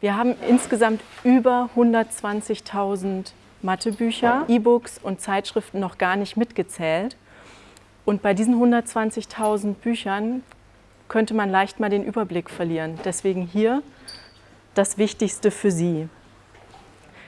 Wir haben insgesamt über 120.000 Mathebücher, E-Books und Zeitschriften noch gar nicht mitgezählt. Und bei diesen 120.000 Büchern könnte man leicht mal den Überblick verlieren. Deswegen hier das Wichtigste für Sie.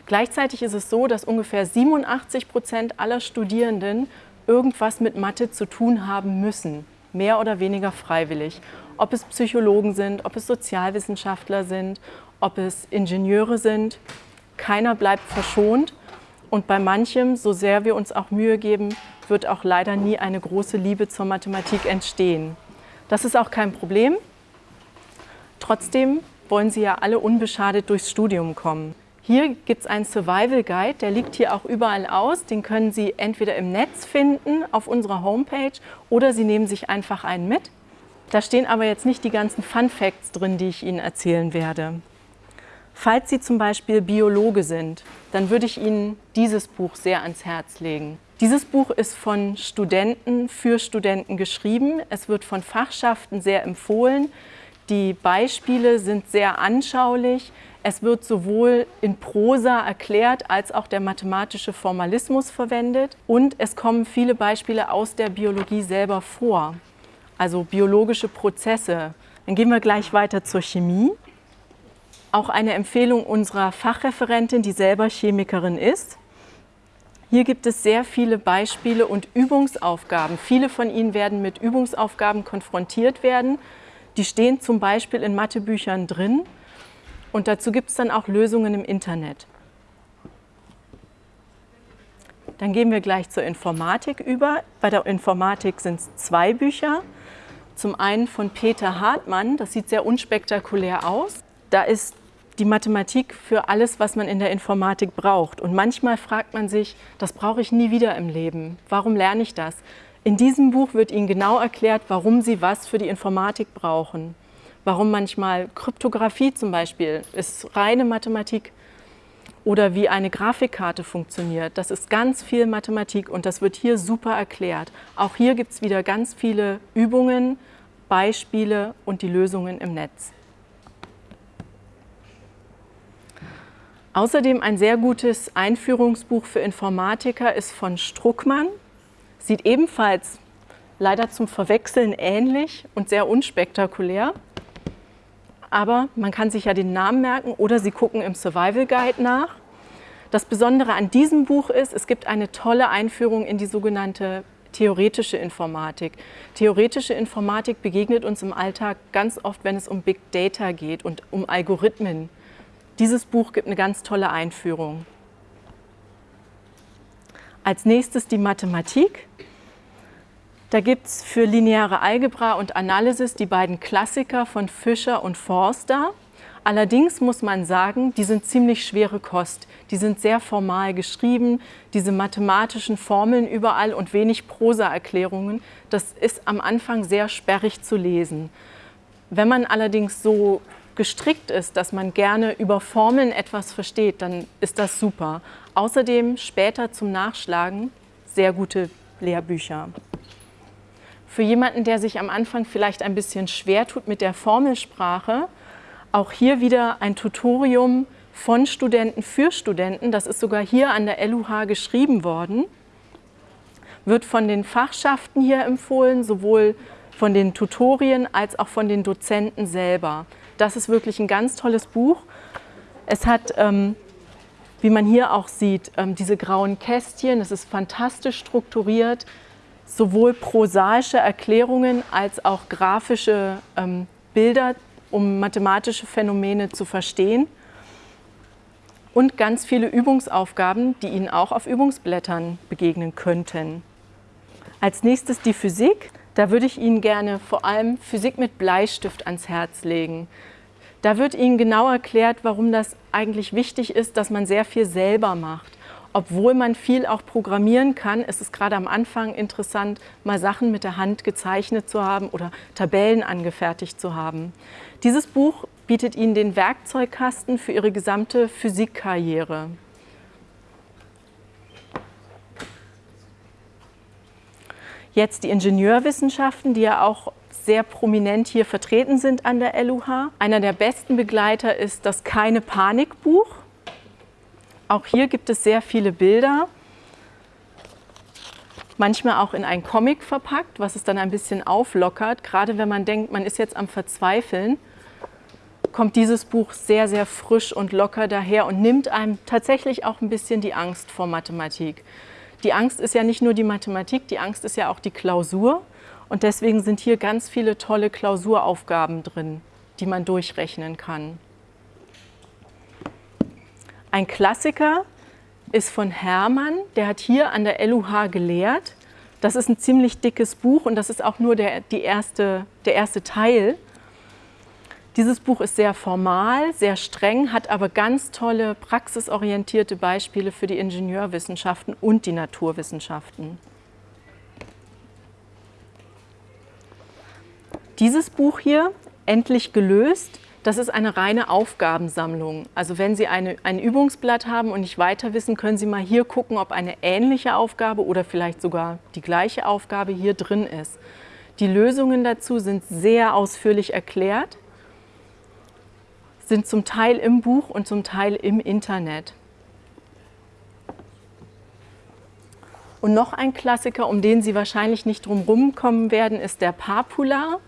Gleichzeitig ist es so, dass ungefähr 87 Prozent aller Studierenden irgendwas mit Mathe zu tun haben müssen, mehr oder weniger freiwillig. Ob es Psychologen sind, ob es Sozialwissenschaftler sind, ob es Ingenieure sind, keiner bleibt verschont. Und bei manchem, so sehr wir uns auch Mühe geben, wird auch leider nie eine große Liebe zur Mathematik entstehen. Das ist auch kein Problem. Trotzdem wollen Sie ja alle unbeschadet durchs Studium kommen. Hier gibt es einen Survival Guide, der liegt hier auch überall aus. Den können Sie entweder im Netz finden, auf unserer Homepage, oder Sie nehmen sich einfach einen mit. Da stehen aber jetzt nicht die ganzen Fun Facts drin, die ich Ihnen erzählen werde. Falls Sie zum Beispiel Biologe sind, dann würde ich Ihnen dieses Buch sehr ans Herz legen. Dieses Buch ist von Studenten für Studenten geschrieben. Es wird von Fachschaften sehr empfohlen. Die Beispiele sind sehr anschaulich. Es wird sowohl in Prosa erklärt, als auch der mathematische Formalismus verwendet. Und es kommen viele Beispiele aus der Biologie selber vor, also biologische Prozesse. Dann gehen wir gleich weiter zur Chemie. Auch eine Empfehlung unserer Fachreferentin, die selber Chemikerin ist. Hier gibt es sehr viele Beispiele und Übungsaufgaben. Viele von Ihnen werden mit Übungsaufgaben konfrontiert werden. Die stehen zum Beispiel in Mathebüchern drin. Und dazu gibt es dann auch Lösungen im Internet. Dann gehen wir gleich zur Informatik über. Bei der Informatik sind es zwei Bücher. Zum einen von Peter Hartmann, das sieht sehr unspektakulär aus. Da ist die Mathematik für alles, was man in der Informatik braucht. Und manchmal fragt man sich, das brauche ich nie wieder im Leben. Warum lerne ich das? In diesem Buch wird Ihnen genau erklärt, warum Sie was für die Informatik brauchen warum manchmal Kryptographie zum Beispiel ist reine Mathematik oder wie eine Grafikkarte funktioniert. Das ist ganz viel Mathematik und das wird hier super erklärt. Auch hier gibt es wieder ganz viele Übungen, Beispiele und die Lösungen im Netz. Außerdem ein sehr gutes Einführungsbuch für Informatiker ist von Struckmann. Sieht ebenfalls leider zum Verwechseln ähnlich und sehr unspektakulär aber man kann sich ja den Namen merken oder Sie gucken im Survival Guide nach. Das Besondere an diesem Buch ist, es gibt eine tolle Einführung in die sogenannte theoretische Informatik. Theoretische Informatik begegnet uns im Alltag ganz oft, wenn es um Big Data geht und um Algorithmen. Dieses Buch gibt eine ganz tolle Einführung. Als nächstes die Mathematik. Da gibt es für lineare Algebra und Analysis die beiden Klassiker von Fischer und Forster. Allerdings muss man sagen, die sind ziemlich schwere Kost. Die sind sehr formal geschrieben, diese mathematischen Formeln überall und wenig Prosa-Erklärungen. Das ist am Anfang sehr sperrig zu lesen. Wenn man allerdings so gestrickt ist, dass man gerne über Formeln etwas versteht, dann ist das super. Außerdem später zum Nachschlagen sehr gute Lehrbücher. Für jemanden, der sich am Anfang vielleicht ein bisschen schwer tut mit der Formelsprache, auch hier wieder ein Tutorium von Studenten für Studenten. Das ist sogar hier an der LUH geschrieben worden. Wird von den Fachschaften hier empfohlen, sowohl von den Tutorien als auch von den Dozenten selber. Das ist wirklich ein ganz tolles Buch. Es hat, ähm, wie man hier auch sieht, ähm, diese grauen Kästchen. Es ist fantastisch strukturiert sowohl prosaische Erklärungen als auch grafische ähm, Bilder, um mathematische Phänomene zu verstehen und ganz viele Übungsaufgaben, die Ihnen auch auf Übungsblättern begegnen könnten. Als nächstes die Physik. Da würde ich Ihnen gerne vor allem Physik mit Bleistift ans Herz legen. Da wird Ihnen genau erklärt, warum das eigentlich wichtig ist, dass man sehr viel selber macht obwohl man viel auch programmieren kann, ist es gerade am Anfang interessant, mal Sachen mit der Hand gezeichnet zu haben oder Tabellen angefertigt zu haben. Dieses Buch bietet Ihnen den Werkzeugkasten für Ihre gesamte Physikkarriere. Jetzt die Ingenieurwissenschaften, die ja auch sehr prominent hier vertreten sind an der LUH. Einer der besten Begleiter ist das Keine Panik Buch. Auch hier gibt es sehr viele Bilder, manchmal auch in einen Comic verpackt, was es dann ein bisschen auflockert. Gerade wenn man denkt, man ist jetzt am Verzweifeln, kommt dieses Buch sehr, sehr frisch und locker daher und nimmt einem tatsächlich auch ein bisschen die Angst vor Mathematik. Die Angst ist ja nicht nur die Mathematik, die Angst ist ja auch die Klausur. Und deswegen sind hier ganz viele tolle Klausuraufgaben drin, die man durchrechnen kann. Ein Klassiker ist von Hermann, der hat hier an der LUH gelehrt. Das ist ein ziemlich dickes Buch und das ist auch nur der, die erste, der erste Teil. Dieses Buch ist sehr formal, sehr streng, hat aber ganz tolle praxisorientierte Beispiele für die Ingenieurwissenschaften und die Naturwissenschaften. Dieses Buch hier, Endlich gelöst, das ist eine reine Aufgabensammlung. Also wenn Sie eine, ein Übungsblatt haben und nicht weiter wissen, können Sie mal hier gucken, ob eine ähnliche Aufgabe oder vielleicht sogar die gleiche Aufgabe hier drin ist. Die Lösungen dazu sind sehr ausführlich erklärt, sind zum Teil im Buch und zum Teil im Internet. Und noch ein Klassiker, um den Sie wahrscheinlich nicht drum kommen werden, ist der Papula.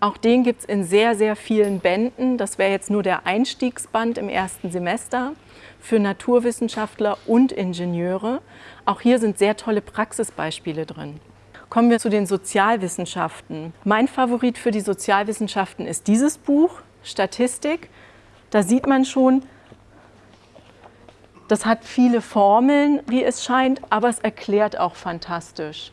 Auch den gibt es in sehr, sehr vielen Bänden. Das wäre jetzt nur der Einstiegsband im ersten Semester für Naturwissenschaftler und Ingenieure. Auch hier sind sehr tolle Praxisbeispiele drin. Kommen wir zu den Sozialwissenschaften. Mein Favorit für die Sozialwissenschaften ist dieses Buch, Statistik. Da sieht man schon, das hat viele Formeln, wie es scheint, aber es erklärt auch fantastisch.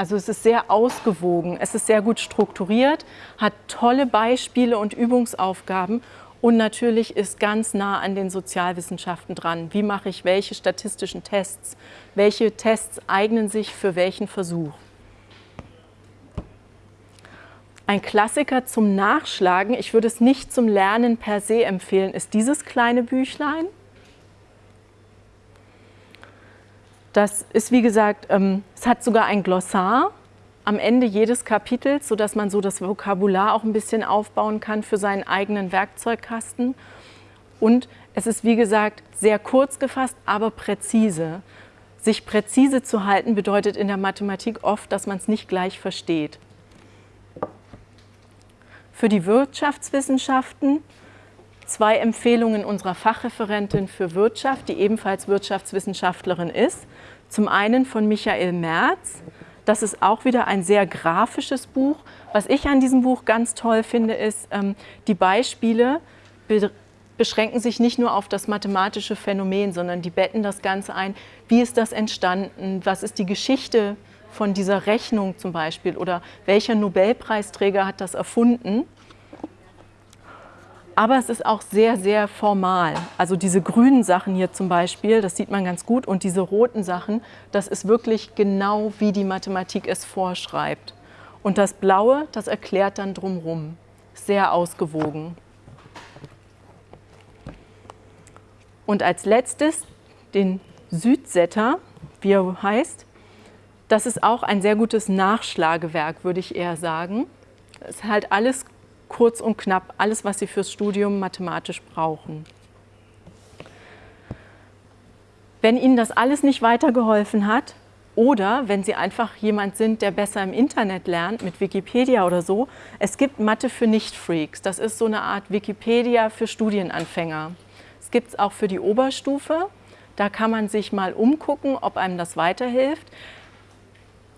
Also es ist sehr ausgewogen, es ist sehr gut strukturiert, hat tolle Beispiele und Übungsaufgaben und natürlich ist ganz nah an den Sozialwissenschaften dran. Wie mache ich welche statistischen Tests? Welche Tests eignen sich für welchen Versuch? Ein Klassiker zum Nachschlagen, ich würde es nicht zum Lernen per se empfehlen, ist dieses kleine Büchlein. Das ist, wie gesagt, ähm, es hat sogar ein Glossar am Ende jedes Kapitels, sodass man so das Vokabular auch ein bisschen aufbauen kann für seinen eigenen Werkzeugkasten. Und es ist, wie gesagt, sehr kurz gefasst, aber präzise. Sich präzise zu halten bedeutet in der Mathematik oft, dass man es nicht gleich versteht. Für die Wirtschaftswissenschaften zwei Empfehlungen unserer Fachreferentin für Wirtschaft, die ebenfalls Wirtschaftswissenschaftlerin ist. Zum einen von Michael Merz. Das ist auch wieder ein sehr grafisches Buch. Was ich an diesem Buch ganz toll finde, ist, ähm, die Beispiele beschränken sich nicht nur auf das mathematische Phänomen, sondern die betten das Ganze ein. Wie ist das entstanden? Was ist die Geschichte von dieser Rechnung zum Beispiel? Oder welcher Nobelpreisträger hat das erfunden? Aber es ist auch sehr, sehr formal. Also diese grünen Sachen hier zum Beispiel, das sieht man ganz gut, und diese roten Sachen, das ist wirklich genau, wie die Mathematik es vorschreibt. Und das Blaue, das erklärt dann drumherum. Sehr ausgewogen. Und als letztes den Südsetter, wie er heißt. Das ist auch ein sehr gutes Nachschlagewerk, würde ich eher sagen. Es ist halt alles kurz und knapp alles, was Sie fürs Studium mathematisch brauchen. Wenn Ihnen das alles nicht weitergeholfen hat oder wenn Sie einfach jemand sind, der besser im Internet lernt, mit Wikipedia oder so, es gibt Mathe für Nicht-Freaks. Das ist so eine Art Wikipedia für Studienanfänger. Es gibt es auch für die Oberstufe. Da kann man sich mal umgucken, ob einem das weiterhilft.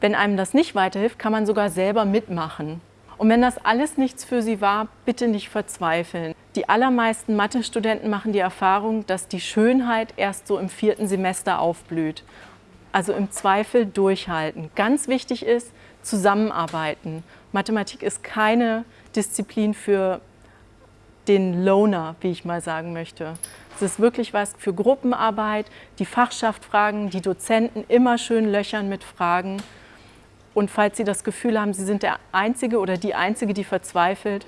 Wenn einem das nicht weiterhilft, kann man sogar selber mitmachen. Und wenn das alles nichts für Sie war, bitte nicht verzweifeln. Die allermeisten Mathe-Studenten machen die Erfahrung, dass die Schönheit erst so im vierten Semester aufblüht. Also im Zweifel durchhalten. Ganz wichtig ist, zusammenarbeiten. Mathematik ist keine Disziplin für den Loner, wie ich mal sagen möchte. Es ist wirklich was für Gruppenarbeit, die Fachschaft fragen, die Dozenten immer schön löchern mit Fragen. Und falls Sie das Gefühl haben, Sie sind der Einzige oder die Einzige, die verzweifelt,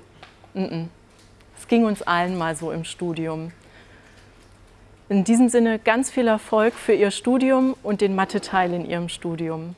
es ging uns allen mal so im Studium. In diesem Sinne ganz viel Erfolg für Ihr Studium und den Mathe-Teil in Ihrem Studium.